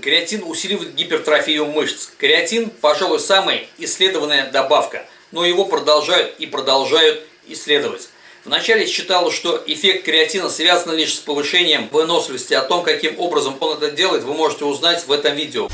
Креатин усиливает гипертрофию мышц. Креатин, пожалуй, самая исследованная добавка, но его продолжают и продолжают исследовать. Вначале считалось, что эффект креатина связан лишь с повышением выносливости. О том, каким образом он это делает, вы можете узнать в этом видео.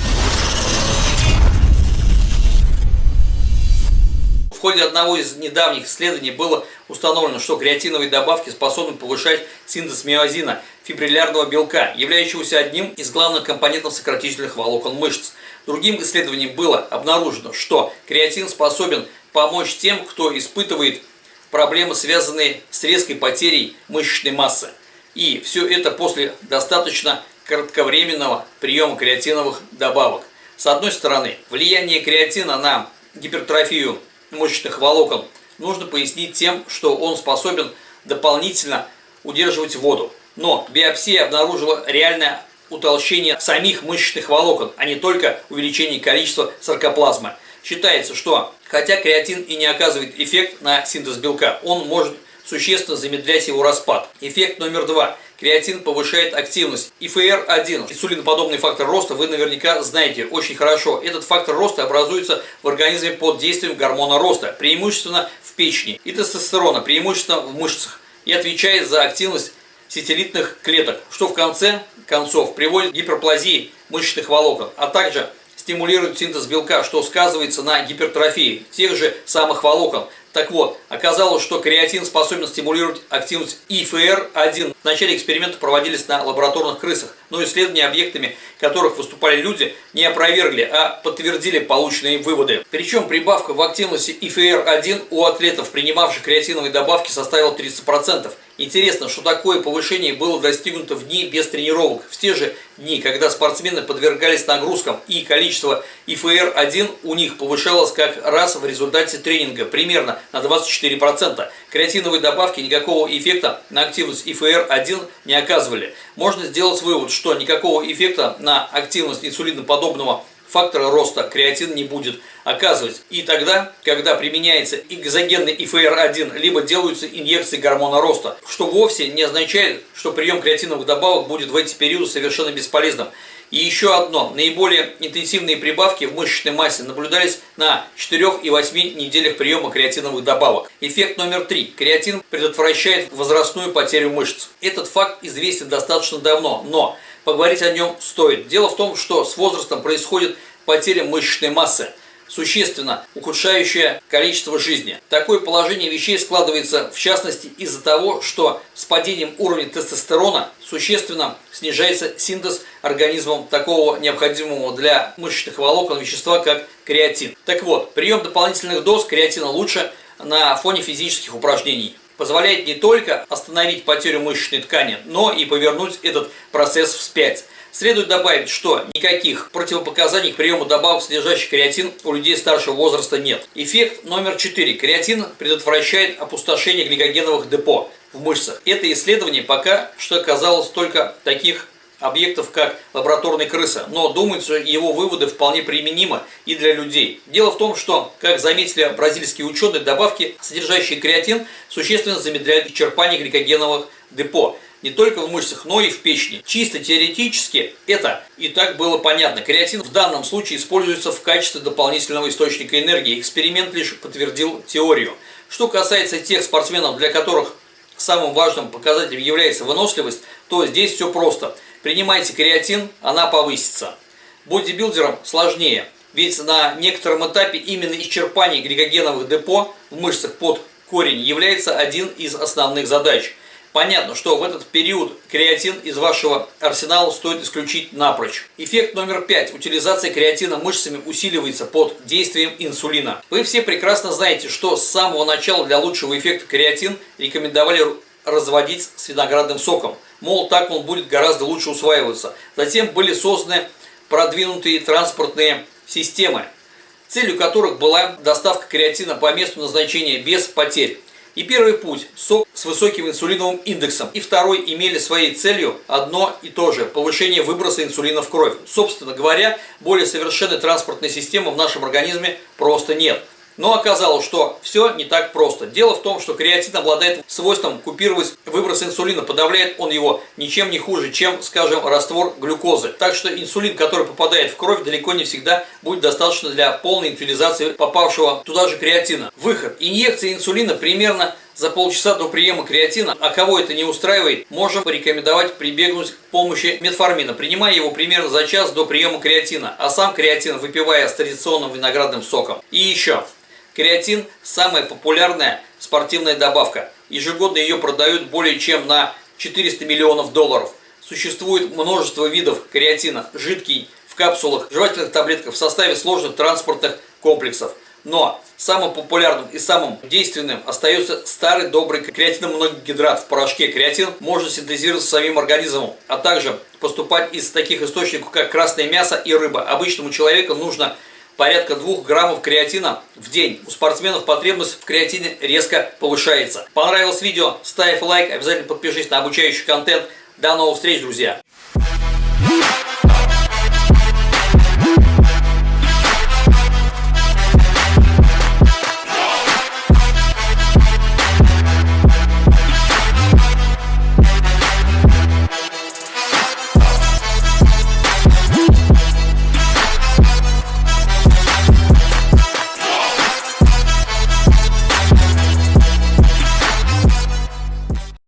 В ходе одного из недавних исследований было установлено, что креатиновые добавки способны повышать синтез миозина, фибриллярного белка, являющегося одним из главных компонентов сократительных волокон мышц. Другим исследованием было обнаружено, что креатин способен помочь тем, кто испытывает проблемы, связанные с резкой потерей мышечной массы. И все это после достаточно кратковременного приема креатиновых добавок. С одной стороны, влияние креатина на гипертрофию мышечных волокон нужно пояснить тем, что он способен дополнительно удерживать воду. Но биопсия обнаружила реальное утолщение самих мышечных волокон, а не только увеличение количества саркоплазмы. Считается, что хотя креатин и не оказывает эффект на синтез белка, он может существенно замедлять его распад. Эффект номер два. Креатин повышает активность. ИФР-1, инсулиноподобный фактор роста, вы наверняка знаете очень хорошо. Этот фактор роста образуется в организме под действием гормона роста, преимущественно в печени, и тестостерона, преимущественно в мышцах, и отвечает за активность сетелитных клеток, что в конце концов приводит к гиперплазии мышечных волокон, а также стимулирует синтез белка, что сказывается на гипертрофии тех же самых волокон, так вот, оказалось, что креатин способен стимулировать активность ИФР-1. В начале эксперимента проводились на лабораторных крысах, но исследования объектами, которых выступали люди, не опровергли, а подтвердили полученные выводы. Причем прибавка в активности ИФР-1 у атлетов, принимавших креатиновые добавки, составила 30%. Интересно, что такое повышение было достигнуто в дни без тренировок, в те же дни, когда спортсмены подвергались нагрузкам и количество ИФР-1 у них повышалось как раз в результате тренинга, примерно на 24%. Креатиновые добавки никакого эффекта на активность ИФР-1 не оказывали. Можно сделать вывод, что никакого эффекта на активность инсулиноподобного фактора роста креатин не будет оказывать. И тогда, когда применяется экзогенный ИФР-1, либо делаются инъекции гормона роста, что вовсе не означает, что прием креатиновых добавок будет в эти периоды совершенно бесполезным. И еще одно. Наиболее интенсивные прибавки в мышечной массе наблюдались на 4 и 8 неделях приема креатиновых добавок. Эффект номер 3. Креатин предотвращает возрастную потерю мышц. Этот факт известен достаточно давно, но поговорить о нем стоит. Дело в том, что с возрастом происходит потеря мышечной массы существенно ухудшающее количество жизни. Такое положение вещей складывается в частности из-за того, что с падением уровня тестостерона существенно снижается синтез организмом такого необходимого для мышечных волокон вещества, как креатин. Так вот, прием дополнительных доз креатина лучше на фоне физических упражнений позволяет не только остановить потерю мышечной ткани, но и повернуть этот процесс вспять. Следует добавить, что никаких противопоказаний к приему добавок, содержащих креатин, у людей старшего возраста нет. Эффект номер 4. Креатин предотвращает опустошение гликогеновых депо в мышцах. Это исследование пока что оказалось только таких объектов, как лабораторная крыса, но думается, его выводы вполне применимы и для людей. Дело в том, что, как заметили бразильские ученые, добавки, содержащие креатин, существенно замедляют исчерпание гликогеновых депо не только в мышцах, но и в печени. Чисто теоретически это и так было понятно. Креатин в данном случае используется в качестве дополнительного источника энергии. Эксперимент лишь подтвердил теорию. Что касается тех спортсменов, для которых самым важным показателем является выносливость, то здесь все просто. Принимайте креатин, она повысится. Бодибилдерам сложнее, ведь на некотором этапе именно исчерпание гликогеновых депо в мышцах под корень является один из основных задач – Понятно, что в этот период креатин из вашего арсенала стоит исключить напрочь. Эффект номер пять. Утилизация креатина мышцами усиливается под действием инсулина. Вы все прекрасно знаете, что с самого начала для лучшего эффекта креатин рекомендовали разводить с виноградным соком. Мол, так он будет гораздо лучше усваиваться. Затем были созданы продвинутые транспортные системы, целью которых была доставка креатина по месту назначения без потерь. И первый путь – сок с высоким инсулиновым индексом. И второй имели своей целью одно и то же – повышение выброса инсулина в кровь. Собственно говоря, более совершенной транспортной системы в нашем организме просто нет. Но оказалось, что все не так просто. Дело в том, что креатин обладает свойством купировать выброс инсулина. Подавляет он его ничем не хуже, чем, скажем, раствор глюкозы. Так что инсулин, который попадает в кровь, далеко не всегда будет достаточно для полной инфилизации попавшего туда же креатина. Выход. Инъекция инсулина примерно за полчаса до приема креатина, а кого это не устраивает, можем порекомендовать прибегнуть к помощи метформина, принимая его примерно за час до приема креатина, а сам креатин выпивая с традиционным виноградным соком. И еще, креатин – самая популярная спортивная добавка. Ежегодно ее продают более чем на 400 миллионов долларов. Существует множество видов креатина, жидкий, в капсулах, жевательных таблетках в составе сложных транспортных комплексов – но самым популярным и самым действенным остается старый добрый креатиномоногидрат в порошке. Креатин можно синтезировать самим организмом, а также поступать из таких источников, как красное мясо и рыба. Обычному человеку нужно порядка 2 граммов креатина в день. У спортсменов потребность в креатине резко повышается. Понравилось видео? Ставь лайк, обязательно подпишись на обучающий контент. До новых встреч, друзья!